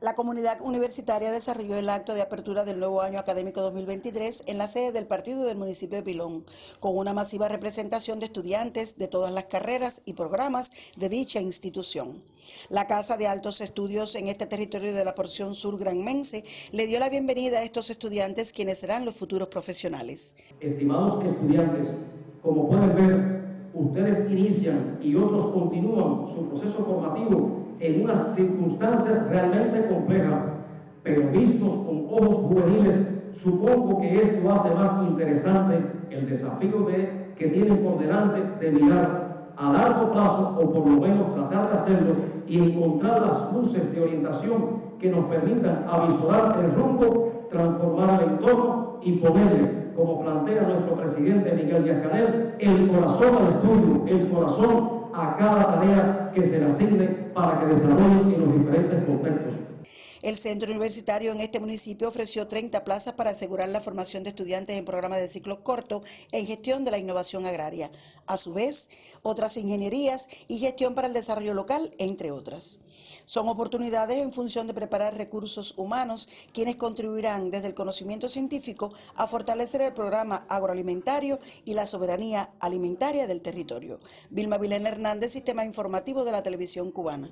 La comunidad universitaria desarrolló el acto de apertura del nuevo año académico 2023 en la sede del partido del municipio de Pilón, con una masiva representación de estudiantes de todas las carreras y programas de dicha institución. La Casa de Altos Estudios en este territorio de la porción sur granmense le dio la bienvenida a estos estudiantes quienes serán los futuros profesionales. Estimados estudiantes, como pueden ver, ustedes inician y otros continúan su proceso formativo en unas circunstancias realmente complejas, pero vistos con ojos juveniles, supongo que esto hace más interesante el desafío de, que tienen por delante de mirar a largo plazo o por lo menos tratar de hacerlo y encontrar las luces de orientación que nos permitan avisorar el rumbo, transformar el entorno y ponerle, como plantea nuestro presidente Miguel Díaz Canel, el corazón al estudio, el corazón a cada tarea que se le asigne para que desarrollen en los diferentes contextos. El centro universitario en este municipio ofreció 30 plazas para asegurar la formación de estudiantes en programas de ciclos cortos en gestión de la innovación agraria. A su vez, otras ingenierías y gestión para el desarrollo local, entre otras. Son oportunidades en función de preparar recursos humanos, quienes contribuirán desde el conocimiento científico a fortalecer el programa agroalimentario y la soberanía alimentaria del territorio. Vilma Vilena Hernández, Sistema Informativo de la Televisión Cubana.